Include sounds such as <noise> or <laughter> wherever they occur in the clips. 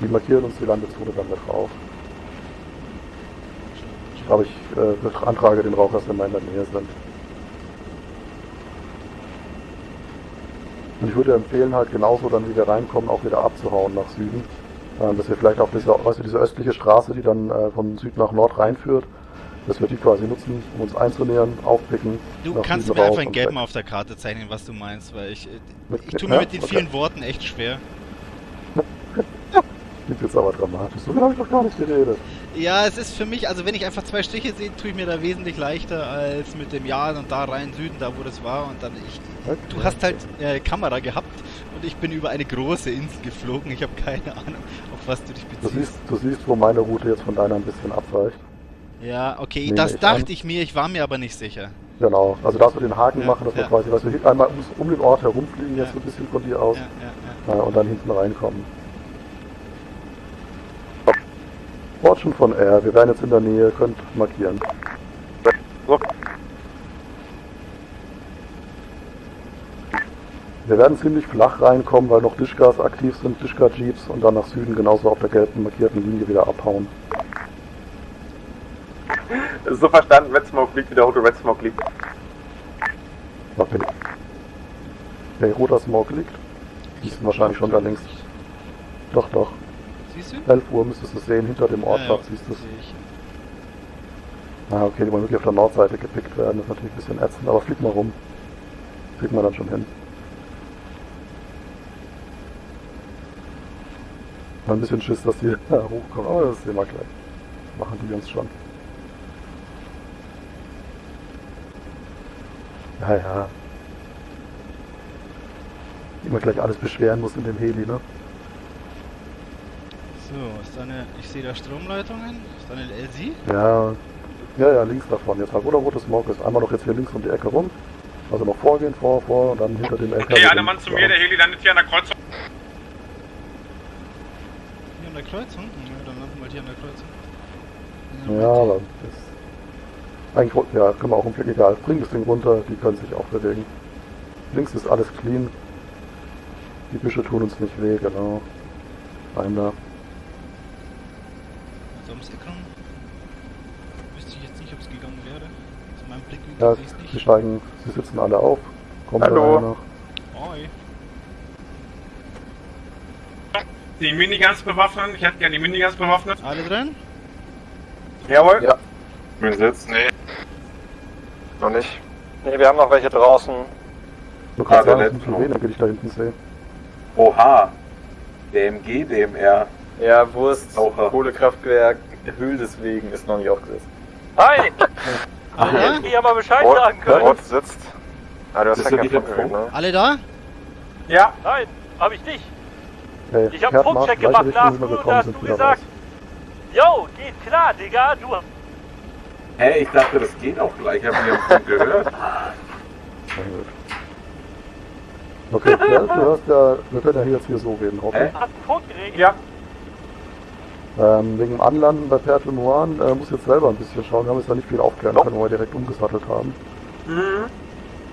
Die markieren uns die Landezone dann mit Rauch. Aber ich äh, beantrage den Rauch, dass wir mal in der Nähe sind. Und ich würde empfehlen, halt genauso dann, wie wir reinkommen, auch wieder abzuhauen nach Süden. Äh, dass wir vielleicht auf diese, du, diese östliche Straße, die dann äh, von Süd nach Nord reinführt, dass wir die quasi nutzen, um uns einzunähern, aufpicken. Du kannst Süden mir einfach in und Gelb mal auf der Karte zeichnen, was du meinst, weil ich, äh, Mit- ich tue mir mit den Okay. vielen Worten echt schwer. Klingt jetzt aber dramatisch. So viel habe ich doch gar nicht geredet. Ja, es ist für mich, also wenn ich einfach zwei Striche sehe, tue ich mir da wesentlich leichter als mit dem Ja und da rein Süden, da wo das war und dann ich. Okay. Du hast halt äh, Kamera gehabt und ich bin über eine große Insel geflogen. Ich habe keine Ahnung, auf was du dich Du beziehst. siehst, du siehst, wo meine Route jetzt von deiner ein bisschen abweicht. Ja, okay, Nehme das ich dachte an. ich mir, ich war mir aber nicht sicher. Genau. Also dass wir den Haken Ja, machen, dass ja. quasi, dass wir hier einmal ums, um den Ort herumfliegen, jetzt Ja. so ein bisschen von dir aus, äh, und dann hinten reinkommen. Schon von R. Wir wären jetzt in der Nähe, könnt markieren. Wir werden ziemlich flach reinkommen, weil noch Dishkas aktiv sind, Dishka-Jeeps und dann nach Süden genauso auf der gelben markierten Linie wieder abhauen. So verstanden, Red Smoke liegt, wiederholt Red Smoke liegt. Bitte. Der roter Smoke liegt. Die sind wahrscheinlich schon da links. Doch, doch. Siehst du? 11 Uhr müsstest du sehen, hinter dem Ortschaf siehst du es. Ah, okay, die wollen wirklich auf der Nordseite gepickt werden. Das ist natürlich ein bisschen ätzend, aber flieg mal rum. Kriegt man dann schon hin. Mal ein bisschen Schiss, dass die <laughs> da hochkommen, aber das sehen wir gleich. Machen die uns schon. Ja, ja. Immer gleich alles beschweren muss in dem Heli, ne? So, ist da eine. Ich sehe da Stromleitungen. Ist da eine LC? Ja, ja, ja, links davon jetzt halt, wo der rote Smoke ist. Einmal noch jetzt hier links um die Ecke rum. Also noch vorgehen, vor, vor und dann hinter dem LKW. Okay, einer. Mann zu mir, der Heli landet hier an der Kreuzung. Hier an der Kreuzung? Ja, dann landen wir hier an der Kreuzung. Ja, aber das. Eigentlich, ja, können wir auch umgehen, egal. Bring das Ding runter, die können sich auch bewegen. Links ist alles clean. Die Büsche tun uns nicht weh, genau. Rein da. Ums Eck rum. Wüsste ich jetzt nicht, ob es gegangen wäre. Aus meinem Blickwinkel Ja, sehe ich es sie nicht. steigen, sie sitzen alle auf. Kommen Hallo. noch. Oi. Die Miniguns bewaffnen. Ich hätte gerne die Miniguns bewaffnet. Alle drin? Jawohl. Ja. Bin sitzt. Nee. Noch nicht. Nee, wir haben noch welche draußen. Du kannst Ah, der sagen, letzte wie viele noch. wenige ich da hinten sehe. Oha. DMG, DMR. Ja, Wurst, Oha. Kohlekraftwerk, Höhl deswegen ist noch nicht aufgesetzt. Hi! <laughs> Alle da? Hätte ich aber Bescheid Ort, sagen können. Ort sitzt. Ah, du hast ja keinen Funk ne? Alle da? Ja. Nein, hab ich nicht. Hey, Ich hab einen Funkcheck gemacht, Lars, du, gekommen da hast du gesagt. raus. Yo, geht klar, Digga, du. Hä, ich dachte, das geht auch gleich. Hab ich nicht gehört. <laughs> Okay, ja, du hörst ja, wir können ja hier jetzt hier so reden, Hä? okay? Hast einen Funk geregelt? Ja. Ähm, wegen dem Anlanden bei Perte Noir äh, muss jetzt selber ein bisschen schauen. Wir haben jetzt da nicht viel aufklären können, weil wir direkt umgesattelt haben. Mhm.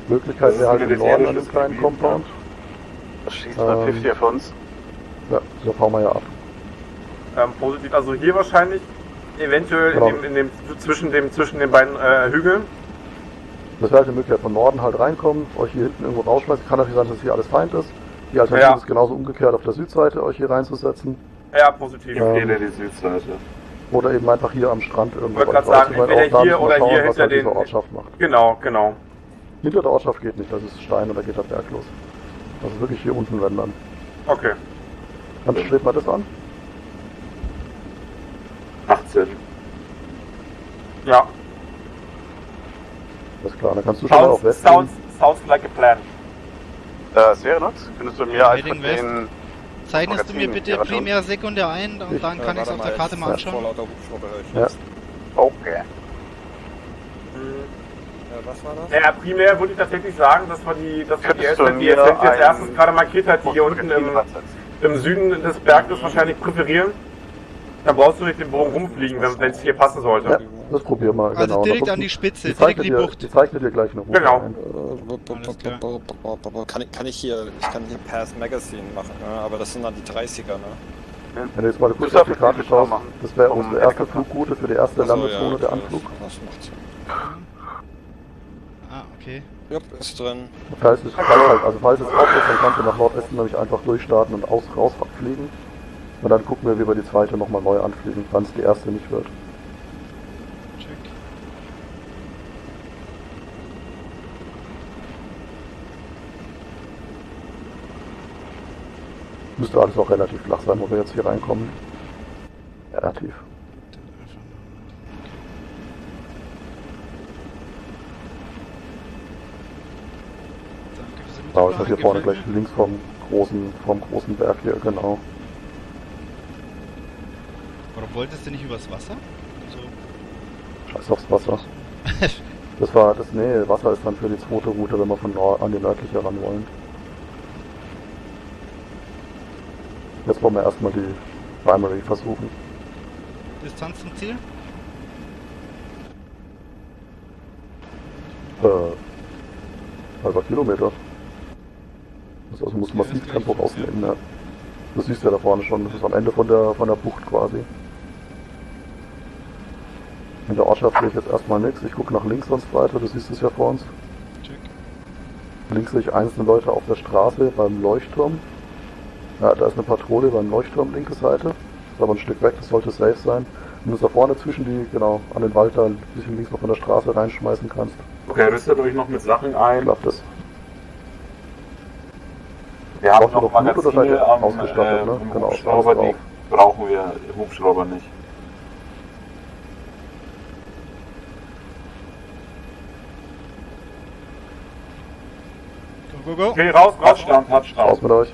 Möglichkeit wäre halt im Norden an dem kleinen Gebiet, Compound. Das schießt Ähm, bei 50 auf uns. Ja, da fahren wir ja ab. Ähm, positiv. Also hier wahrscheinlich. Eventuell Genau. in dem, in dem, zwischen, dem, zwischen den beiden äh, Hügeln. Das wäre halt eine Möglichkeit von Norden halt reinkommen, euch hier hinten irgendwo rausschmeißen. Kann natürlich sein, dass hier alles Feind ist. Die Alternative Ja. ist genauso umgekehrt auf der Südseite, euch hier reinzusetzen. Ja, positiv. Ja. Empfehle die Südseite. Oder eben einfach hier am Strand irgendwo. Wollte grad euch sagen, entweder hier oder schauen, hier hinter halt den- Ortschaft macht. Genau, genau. Hinter der Ortschaft geht nicht, das ist Stein und da geht der Berg los. Also wirklich hier unten wenn dann. Okay. Dann strebt mal das an. 18. Ja. Alles klar, dann kannst du schon mal auf Sounds, West sounds, sounds like a plan. Das wäre nix. Könntest du mir einfach den... Zeichnest du mir bitte primär Sekunde ein und Ich- dann kann ich es auf der Karte mal anschauen. Ja. Okay. Ja, primär würde ich tatsächlich sagen, dass wir die, dass wir die Ascent, die Ascent jetzt erstens gerade markiert hat, die hier unten im, im Süden des Berges wahrscheinlich präferieren. Dann brauchst du nicht den Bogen rumfliegen, wenn es hier passen sollte. Ja, das probieren wir. Also genau. direkt an die Spitze, die direkt in die dir, Bucht. Die zeichnet dir gleich eine Route Genau. ein. Kann ich, kann ich hier, ich kann hier Path Magazine machen, ne? aber das sind dann die 30er, ne? Wenn du jetzt mal kurz auf die Karte schaust, das wäre unsere erste. Flugroute für die erste Ach so, Landezone, ja, der das- Anflug. Das macht Sinn. Ah, okay. Ja, ist drin. Falls es, falls halt, also falls es off ist, dann kannst du nach Nordwesten nämlich einfach durchstarten und aus, raus abfliegen. Und dann gucken wir, wie wir die zweite nochmal neu anfliegen, wann es die erste nicht wird. Müsste alles auch relativ flach sein, wo wir jetzt hier reinkommen. Relativ. Genau, ist halt hier vorne gleich links vom großen, vom großen Berg hier, genau. Warum wolltest du nicht übers Wasser? Also, Scheiß aufs Wasser. <laughs> Das war, das, nee, Wasser ist dann für die zweite Route, wenn wir von Nord an die nördliche ran wollen. Jetzt wollen wir erstmal die Primary versuchen. Distanz zum Ziel? Äh, halber Kilometer. Das also muss massiv Tempo rausnehmen, ja. Das siehst du ja da vorne schon, das ist am Ende von der, von der Bucht quasi. In der Ortschaft sehe ich jetzt erstmal nichts, ich gucke nach links sonst weiter, du siehst es ja vor uns. Check. Links sehe ich einzelne Leute auf der Straße beim Leuchtturm. Ja, da ist eine Patrouille beim Leuchtturm, linke Seite. Ist aber ein Stück weg, das sollte safe sein. Wenn du es da vorne zwischen die, genau, an den Wald da ein bisschen links noch von der Straße reinschmeißen kannst, Okay, rüstet euch noch mit Sachen ein. klappt das. Wir haben Braucht ihr noch noch Blut oder seid Magazine ihr am, ausgestattet, äh, ne? Genau, Hubschrauber, die brauchen wir Hubschrauber nicht. Go, go, go. Okay, raus, Touchdown, Touchdown. Raus mit euch.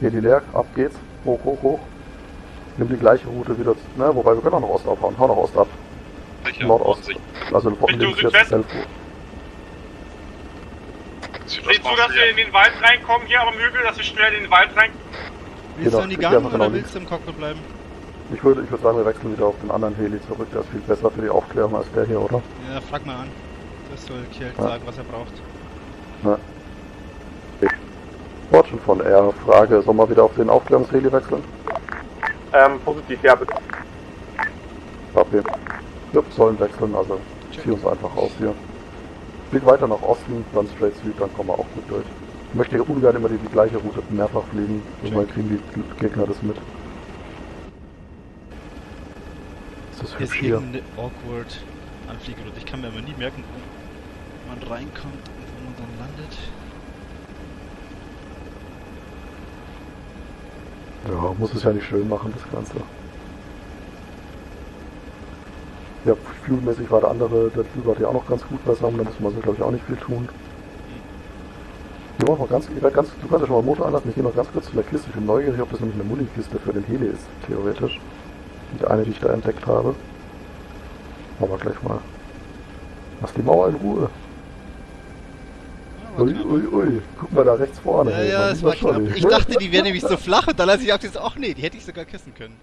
Hier die leer, ab geht's. Hoch, hoch, hoch. Nimm die gleiche Route wieder, ne, wobei wir können auch nach Ost aufhauen. Hau nach Ost ab. Nordost. Also links jetzt Südwest? Elfur. Sieh zu, dass wir in den Wald reinkommen, hier am Hügel, dass wir schnell in den Wald rein. Willst Genau, du an die ich Gang oder genau willst du im Cockpit bleiben? Ich würde, ich würde sagen, wir wechseln wieder auf den anderen Heli zurück. Der ist viel besser für die Aufklärung als der hier, oder? Ja, frag mal an. Das soll Kjeld Ja. sagen, was er braucht. Ja. Fortune von R. Frage, sollen wir wieder auf den Aufklärungsheli wechseln? Ähm, positiv, ja, bitte. Okay. Wir sollen wechseln, also zieh uns einfach raus hier. Flieg weiter nach Osten, dann straight Süd, dann kommen wir auch gut durch. Ich möchte hier ungern immer die, die gleiche Route mehrfach fliegen, irgendwann kriegen die Gegner das mit. Ist das Hier ist hübsch hier? awkward Anfliegeroute. Ich kann mir aber nie merken, wo man reinkommt und wo man dann landet. Ja, muss es ja nicht schön machen, das Ganze. Ja, flugmäßig war der andere, der Flug ja auch noch ganz gut beisammen, da müssen wir so, glaube ich, auch nicht viel tun. Wir machen mal ganz, ganz, du kannst ja schon mal Motor anlassen, ich gehe noch ganz kurz zu der Kiste, ich bin neugierig, ob das nämlich eine Muni-Kiste für den Heli ist, theoretisch. Die eine, die ich da entdeckt habe. Machen wir gleich mal. Lass die Mauer in Ruhe. Ui, ui, ui, guck mal da rechts vorne. Ja, ja, es war knapp. Ich dachte, die wäre nämlich so flach und dann als ich auf das, ach nee, die hätte ich sogar küssen können.